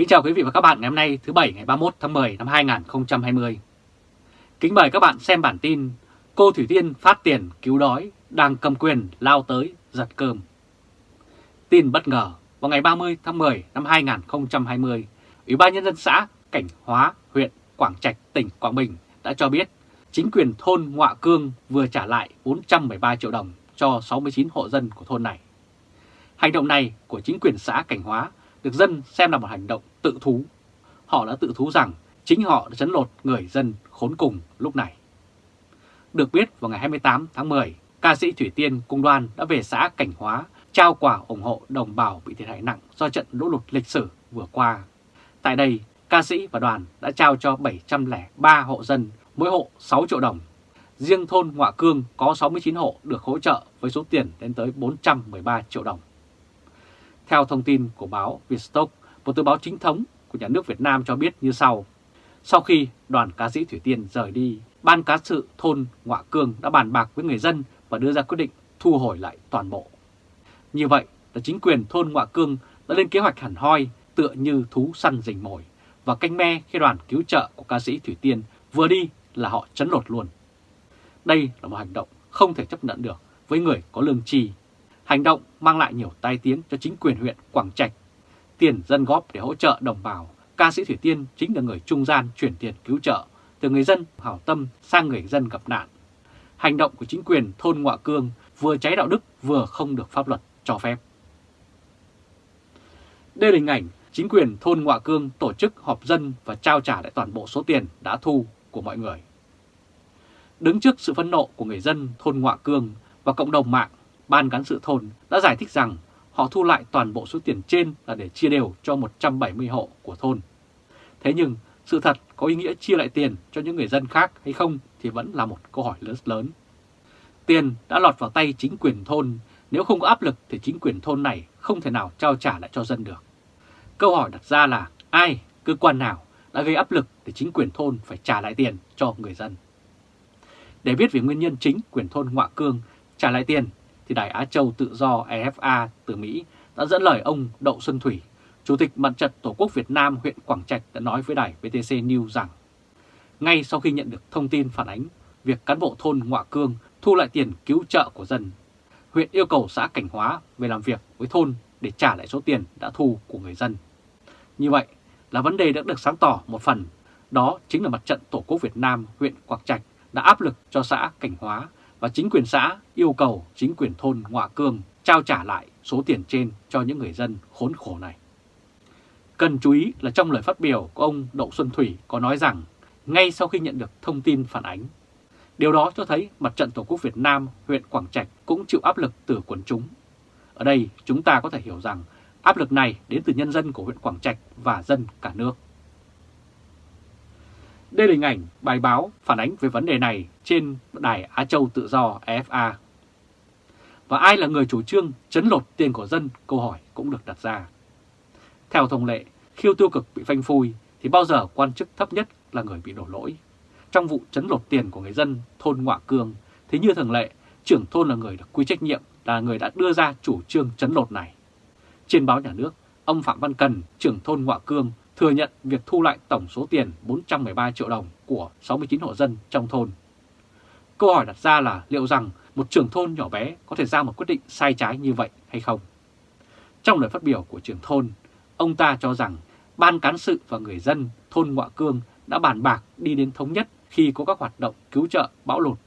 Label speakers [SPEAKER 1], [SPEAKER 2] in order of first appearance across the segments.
[SPEAKER 1] Kính chào quý vị và các bạn ngày hôm nay thứ Bảy ngày 31 tháng 10 năm 2020. Kính mời các bạn xem bản tin Cô Thủy Tiên phát tiền cứu đói, đang cầm quyền lao tới giật cơm. Tin bất ngờ, vào ngày 30 tháng 10 năm 2020, Ủy ban Nhân dân xã Cảnh Hóa, huyện Quảng Trạch, tỉnh Quảng Bình đã cho biết chính quyền thôn Ngoạ Cương vừa trả lại 413 triệu đồng cho 69 hộ dân của thôn này. Hành động này của chính quyền xã Cảnh Hóa được dân xem là một hành động tự thú. Họ đã tự thú rằng chính họ đã chấn lột người dân khốn cùng lúc này. Được biết vào ngày 28 tháng 10, ca sĩ Thủy Tiên Cung Đoan đã về xã Cảnh Hóa trao quà ủng hộ đồng bào bị thiệt hại nặng do trận lũ lụt lịch sử vừa qua. Tại đây, ca sĩ và đoàn đã trao cho 703 hộ dân, mỗi hộ 6 triệu đồng. Riêng thôn Ngoạ Cương có 69 hộ được hỗ trợ với số tiền đến tới 413 triệu đồng. Theo thông tin của báo Vietstock, một tờ báo chính thống của nhà nước Việt Nam cho biết như sau. Sau khi đoàn ca sĩ Thủy Tiên rời đi, Ban Cán sự thôn Ngoạ Cương đã bàn bạc với người dân và đưa ra quyết định thu hồi lại toàn bộ. Như vậy là chính quyền thôn Ngoạ Cương đã lên kế hoạch hẳn hoi tựa như thú săn rình mồi và canh me khi đoàn cứu trợ của ca sĩ Thủy Tiên vừa đi là họ chấn lột luôn. Đây là một hành động không thể chấp nhận được với người có lương tri Hành động mang lại nhiều tai tiếng cho chính quyền huyện Quảng Trạch. Tiền dân góp để hỗ trợ đồng bào, ca sĩ Thủy Tiên chính là người trung gian chuyển tiền cứu trợ từ người dân hảo tâm sang người dân gặp nạn. Hành động của chính quyền thôn Ngoạ Cương vừa cháy đạo đức vừa không được pháp luật cho phép. Đây là hình ảnh chính quyền thôn Ngoạ Cương tổ chức họp dân và trao trả lại toàn bộ số tiền đã thu của mọi người. Đứng trước sự phẫn nộ của người dân thôn Ngoạ Cương và cộng đồng mạng, Ban cán sự thôn đã giải thích rằng họ thu lại toàn bộ số tiền trên là để chia đều cho 170 hộ của thôn. Thế nhưng sự thật có ý nghĩa chia lại tiền cho những người dân khác hay không thì vẫn là một câu hỏi lớn lớn. Tiền đã lọt vào tay chính quyền thôn, nếu không có áp lực thì chính quyền thôn này không thể nào trao trả lại cho dân được. Câu hỏi đặt ra là ai, cơ quan nào đã gây áp lực để chính quyền thôn phải trả lại tiền cho người dân. Để biết về nguyên nhân chính quyền thôn Ngoạ Cương trả lại tiền thì Đài Á Châu Tự do EFA từ Mỹ đã dẫn lời ông Đậu Xuân Thủy, Chủ tịch Mặt trận Tổ quốc Việt Nam huyện Quảng Trạch đã nói với đài VTC News rằng ngay sau khi nhận được thông tin phản ánh việc cán bộ thôn Ngoạ Cương thu lại tiền cứu trợ của dân, huyện yêu cầu xã Cảnh Hóa về làm việc với thôn để trả lại số tiền đã thu của người dân. Như vậy là vấn đề đã được sáng tỏ một phần, đó chính là Mặt trận Tổ quốc Việt Nam huyện Quảng Trạch đã áp lực cho xã Cảnh Hóa và chính quyền xã yêu cầu chính quyền thôn Ngoạ Cương trao trả lại số tiền trên cho những người dân khốn khổ này. Cần chú ý là trong lời phát biểu của ông Đậu Xuân Thủy có nói rằng ngay sau khi nhận được thông tin phản ánh, điều đó cho thấy Mặt trận Tổ quốc Việt Nam huyện Quảng Trạch cũng chịu áp lực từ quần chúng. Ở đây chúng ta có thể hiểu rằng áp lực này đến từ nhân dân của huyện Quảng Trạch và dân cả nước. Đây là hình ảnh bài báo phản ánh về vấn đề này trên đài Á Châu Tự do EFA. Và ai là người chủ trương chấn lột tiền của dân, câu hỏi cũng được đặt ra. Theo thông lệ, khiêu tiêu cực bị phanh phui thì bao giờ quan chức thấp nhất là người bị đổ lỗi. Trong vụ chấn lột tiền của người dân thôn Ngoạ Cương thì như thường lệ, trưởng thôn là người được quy trách nhiệm là người đã đưa ra chủ trương chấn lột này. Trên báo nhà nước, ông Phạm Văn Cần, trưởng thôn Ngoạ Cương thừa nhận việc thu lại tổng số tiền 413 triệu đồng của 69 hộ dân trong thôn. Câu hỏi đặt ra là liệu rằng một trưởng thôn nhỏ bé có thể ra một quyết định sai trái như vậy hay không? Trong lời phát biểu của trưởng thôn, ông ta cho rằng ban cán sự và người dân thôn Ngoạ Cương đã bàn bạc đi đến thống nhất khi có các hoạt động cứu trợ bão lụt.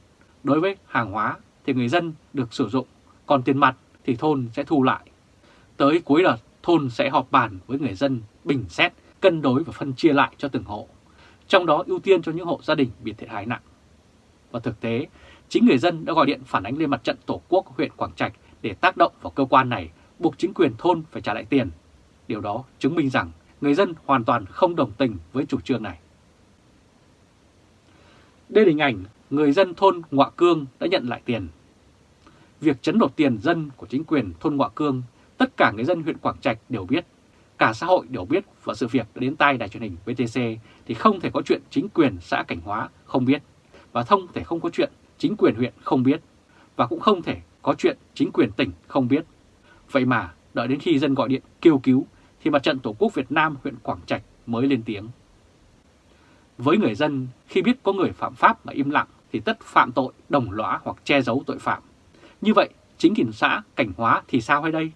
[SPEAKER 1] Đối với hàng hóa thì người dân được sử dụng, còn tiền mặt thì thôn sẽ thu lại. Tới cuối đợt, thôn sẽ họp bàn với người dân bình xét cân đối và phân chia lại cho từng hộ, trong đó ưu tiên cho những hộ gia đình bị thiệt hại nặng. Và thực tế, chính người dân đã gọi điện phản ánh lên mặt trận Tổ quốc huyện Quảng Trạch để tác động vào cơ quan này, buộc chính quyền thôn phải trả lại tiền. Điều đó chứng minh rằng người dân hoàn toàn không đồng tình với chủ trương này. Đây là hình ảnh người dân thôn Ngoạ Cương đã nhận lại tiền. Việc chấn đột tiền dân của chính quyền thôn Ngoạ Cương, tất cả người dân huyện Quảng Trạch đều biết cả xã hội đều biết và sự việc đã đến tay đài truyền hình VTC thì không thể có chuyện chính quyền xã Cảnh Hóa không biết và không thể không có chuyện chính quyền huyện không biết và cũng không thể có chuyện chính quyền tỉnh không biết. Vậy mà đợi đến khi dân gọi điện kêu cứu thì Mặt trận Tổ quốc Việt Nam huyện Quảng Trạch mới lên tiếng. Với người dân, khi biết có người phạm pháp mà im lặng thì tất phạm tội đồng lõa hoặc che giấu tội phạm. Như vậy, chính quyền xã Cảnh Hóa thì sao hay đây?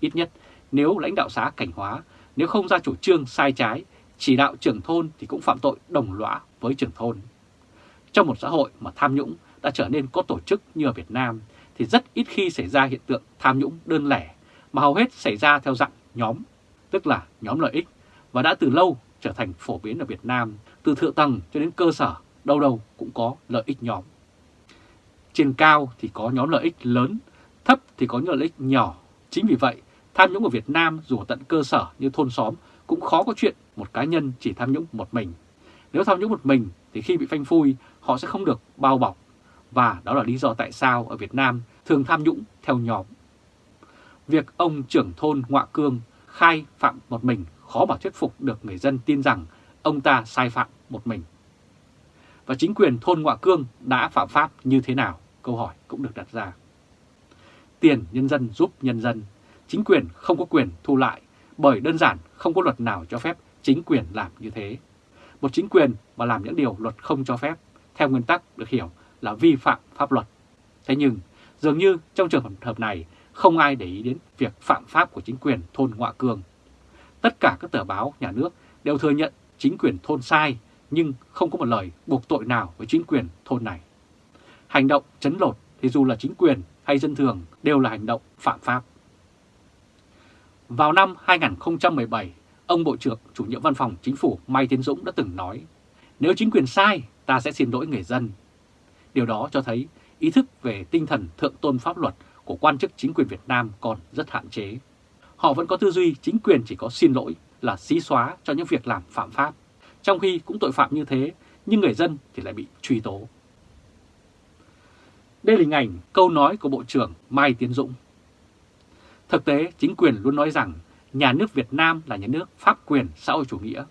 [SPEAKER 1] Ít nhất, nếu lãnh đạo xã Cảnh Hóa, nếu không ra chủ trương sai trái, chỉ đạo trưởng thôn thì cũng phạm tội đồng lõa với trưởng thôn. Trong một xã hội mà tham nhũng đã trở nên có tổ chức như ở Việt Nam thì rất ít khi xảy ra hiện tượng tham nhũng đơn lẻ mà hầu hết xảy ra theo dạng nhóm, tức là nhóm lợi ích và đã từ lâu trở thành phổ biến ở Việt Nam, từ thượng tầng cho đến cơ sở, đâu đâu cũng có lợi ích nhóm. Trên cao thì có nhóm lợi ích lớn, thấp thì có nhóm lợi ích nhỏ. Chính vì vậy, tham nhũng ở Việt Nam dù ở tận cơ sở như thôn xóm cũng khó có chuyện một cá nhân chỉ tham nhũng một mình. Nếu tham nhũng một mình thì khi bị phanh phui họ sẽ không được bao bọc và đó là lý do tại sao ở Việt Nam thường tham nhũng theo nhóm. Việc ông trưởng thôn Ngoạ Cương khai phạm một mình khó mà thuyết phục được người dân tin rằng ông ta sai phạm một mình. Và chính quyền thôn Ngoạ Cương đã phạm pháp như thế nào? Câu hỏi cũng được đặt ra. Tiền nhân dân giúp nhân dân, chính quyền không có quyền thu lại bởi đơn giản không có luật nào cho phép chính quyền làm như thế. Một chính quyền mà làm những điều luật không cho phép, theo nguyên tắc được hiểu là vi phạm pháp luật. Thế nhưng, dường như trong trường hợp này, không ai để ý đến việc phạm pháp của chính quyền thôn Ngoạ cường Tất cả các tờ báo nhà nước đều thừa nhận chính quyền thôn sai, nhưng không có một lời buộc tội nào với chính quyền thôn này. Hành động chấn lột thì dù là chính quyền hay dân thường đều là hành động phạm pháp. Vào năm 2017, ông Bộ trưởng chủ nhiệm văn phòng chính phủ Mai Tiến Dũng đã từng nói, nếu chính quyền sai, ta sẽ xin lỗi người dân. Điều đó cho thấy ý thức về tinh thần thượng tôn pháp luật của quan chức chính quyền Việt Nam còn rất hạn chế. Họ vẫn có tư duy chính quyền chỉ có xin lỗi là xí xóa cho những việc làm phạm pháp, trong khi cũng tội phạm như thế, nhưng người dân thì lại bị truy tố. Đây là hình ảnh câu nói của Bộ trưởng Mai Tiến Dũng. Thực tế, chính quyền luôn nói rằng nhà nước Việt Nam là nhà nước pháp quyền xã hội chủ nghĩa,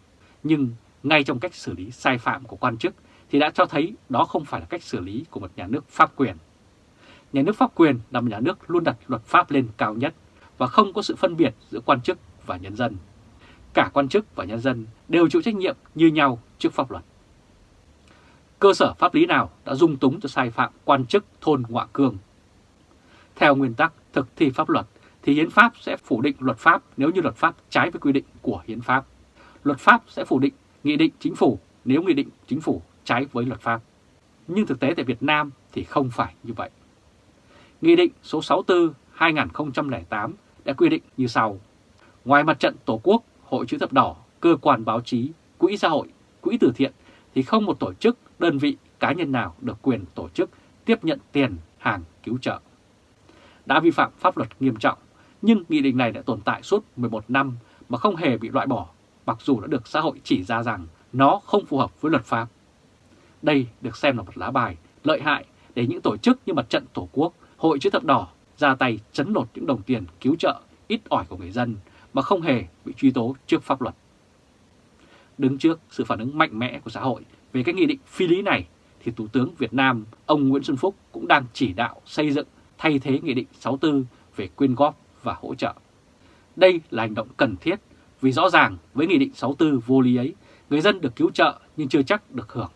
[SPEAKER 1] nhưng ngay trong cách xử lý sai phạm của quan chức thì đã cho thấy đó không phải là cách xử lý của một nhà nước pháp quyền. Nhà nước pháp quyền là một nhà nước luôn đặt luật pháp lên cao nhất và không có sự phân biệt giữa quan chức và nhân dân. Cả quan chức và nhân dân đều chịu trách nhiệm như nhau trước pháp luật. Cơ sở pháp lý nào đã dung túng cho sai phạm quan chức thôn Ngoạ Cương? Theo nguyên tắc thực thi pháp luật thì hiến pháp sẽ phủ định luật pháp nếu như luật pháp trái với quy định của hiến pháp. Luật pháp sẽ phủ định nghị định chính phủ nếu nghị định chính phủ trái với luật pháp. Nhưng thực tế tại Việt Nam thì không phải như vậy. Nghị định số 64-2008 đã quy định như sau. Ngoài mặt trận Tổ quốc, Hội chữ thập đỏ, cơ quan báo chí, quỹ xã hội, quỹ từ thiện thì không một tổ chức, đơn vị, cá nhân nào được quyền tổ chức tiếp nhận tiền, hàng, cứu trợ. Đã vi phạm pháp luật nghiêm trọng, nhưng nghị định này đã tồn tại suốt 11 năm mà không hề bị loại bỏ, mặc dù đã được xã hội chỉ ra rằng nó không phù hợp với luật pháp. Đây được xem là một lá bài lợi hại để những tổ chức như Mặt trận Tổ quốc, Hội chữ thập đỏ ra tay chấn lột những đồng tiền cứu trợ ít ỏi của người dân mà không hề bị truy tố trước pháp luật. Đứng trước sự phản ứng mạnh mẽ của xã hội về cái nghị định phi lý này, thì Thủ tướng Việt Nam ông Nguyễn Xuân Phúc cũng đang chỉ đạo xây dựng thay thế Nghị định 64 về quyên góp và hỗ trợ. Đây là hành động cần thiết vì rõ ràng với Nghị định 64 vô lý ấy, người dân được cứu trợ nhưng chưa chắc được hưởng.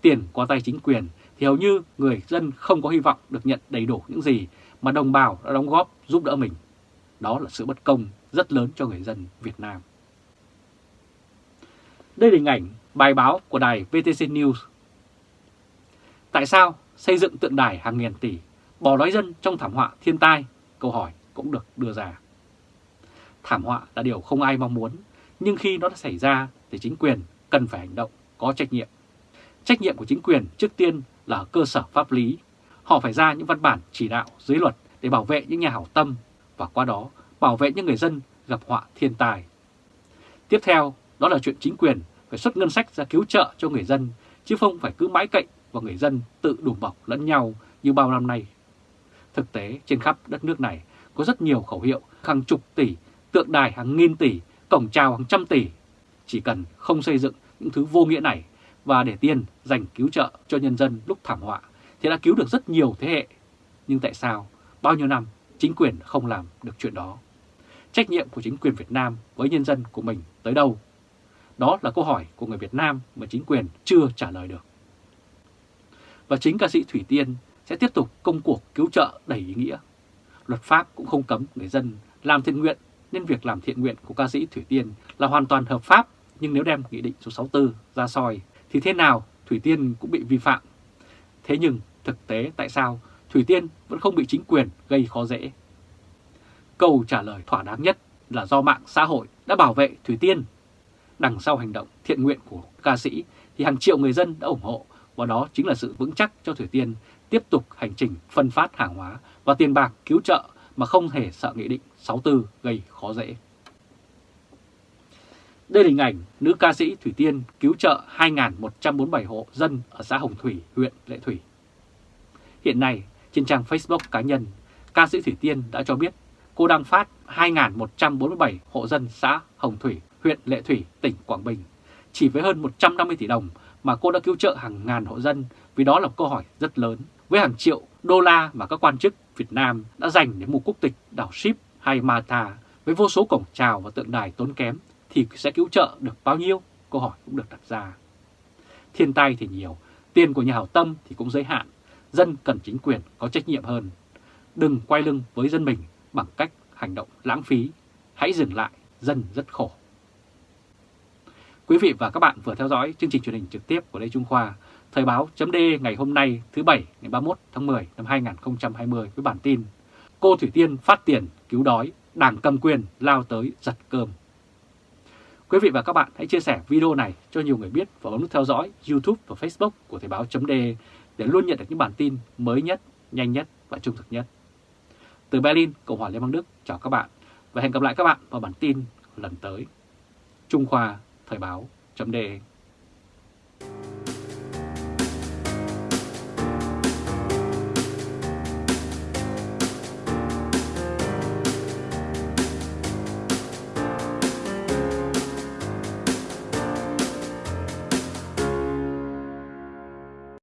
[SPEAKER 1] Tiền qua tay chính quyền thì hầu như người dân không có hy vọng được nhận đầy đủ những gì mà đồng bào đã đóng góp giúp đỡ mình. Đó là sự bất công rất lớn cho người dân Việt Nam. Đây là hình ảnh bài báo của đài VTC News. Tại sao xây dựng tượng đài hàng nghìn tỷ, bỏ đói dân trong thảm họa thiên tai? Câu hỏi cũng được đưa ra. Thảm họa là điều không ai mong muốn, nhưng khi nó đã xảy ra thì chính quyền cần phải hành động, có trách nhiệm. Trách nhiệm của chính quyền trước tiên là cơ sở pháp lý. Họ phải ra những văn bản chỉ đạo dưới luật để bảo vệ những nhà hảo tâm và qua đó bảo vệ những người dân gặp họa thiên tai. Tiếp theo, đó là chuyện chính quyền phải xuất ngân sách ra cứu trợ cho người dân, chứ không phải cứ mãi cậy vào người dân tự đùm bọc lẫn nhau như bao năm nay. Thực tế, trên khắp đất nước này có rất nhiều khẩu hiệu hàng chục tỷ, tượng đài hàng nghìn tỷ, cổng chào hàng trăm tỷ. Chỉ cần không xây dựng những thứ vô nghĩa này và để tiền dành cứu trợ cho nhân dân lúc thảm họa thì đã cứu được rất nhiều thế hệ. Nhưng tại sao bao nhiêu năm chính quyền không làm được chuyện đó? trách nhiệm của chính quyền Việt Nam với nhân dân của mình tới đâu? Đó là câu hỏi của người Việt Nam mà chính quyền chưa trả lời được. Và chính ca sĩ Thủy Tiên sẽ tiếp tục công cuộc cứu trợ đầy ý nghĩa. Luật pháp cũng không cấm người dân làm thiện nguyện, nên việc làm thiện nguyện của ca sĩ Thủy Tiên là hoàn toàn hợp pháp, nhưng nếu đem Nghị định số 64 ra soi thì thế nào Thủy Tiên cũng bị vi phạm. Thế nhưng thực tế tại sao Thủy Tiên vẫn không bị chính quyền gây khó dễ? Câu trả lời thỏa đáng nhất là do mạng xã hội đã bảo vệ Thủy Tiên. Đằng sau hành động thiện nguyện của ca sĩ thì hàng triệu người dân đã ủng hộ, và đó chính là sự vững chắc cho Thủy Tiên tiếp tục hành trình phân phát hàng hóa và tiền bạc cứu trợ mà không hề sợ Nghị định 64 gây khó dễ. Đây là hình ảnh nữ ca sĩ Thủy Tiên cứu trợ 2.147 hộ dân ở xã Hồng Thủy, huyện Lệ Thủy. Hiện nay, trên trang Facebook cá nhân, ca sĩ Thủy Tiên đã cho biết cô đang phát 2.147 hộ dân xã Hồng Thủy, huyện Lệ Thủy, tỉnh Quảng Bình. Chỉ với hơn 150 tỷ đồng mà cô đã cứu trợ hàng ngàn hộ dân vì đó là câu hỏi rất lớn với hàng triệu đô la mà các quan chức Việt Nam đã dành để mua quốc tịch đảo Ship hay Mata với vô số cổng chào và tượng đài tốn kém thì sẽ cứu trợ được bao nhiêu? Câu hỏi cũng được đặt ra. Thiên tai thì nhiều, tiền của nhà hảo tâm thì cũng giới hạn. Dân cần chính quyền có trách nhiệm hơn. Đừng quay lưng với dân mình bằng cách hành động lãng phí. Hãy dừng lại, dân rất khổ. Quý vị và các bạn vừa theo dõi chương trình truyền hình trực tiếp của Lê Trung Khoa, Thời báo chấm ngày hôm nay thứ Bảy ngày 31 tháng 10 năm 2020 với bản tin Cô Thủy Tiên phát tiền cứu đói, đảng cầm quyền lao tới giật cơm. Quý vị và các bạn hãy chia sẻ video này cho nhiều người biết và bấm nút theo dõi YouTube và Facebook của Thời báo chấm để luôn nhận được những bản tin mới nhất, nhanh nhất và trung thực nhất. Từ Berlin, Cộng hòa Liên bang Đức, chào các bạn và hẹn gặp lại các bạn vào bản tin lần tới. Trung Khoa Thời báo chấm đề.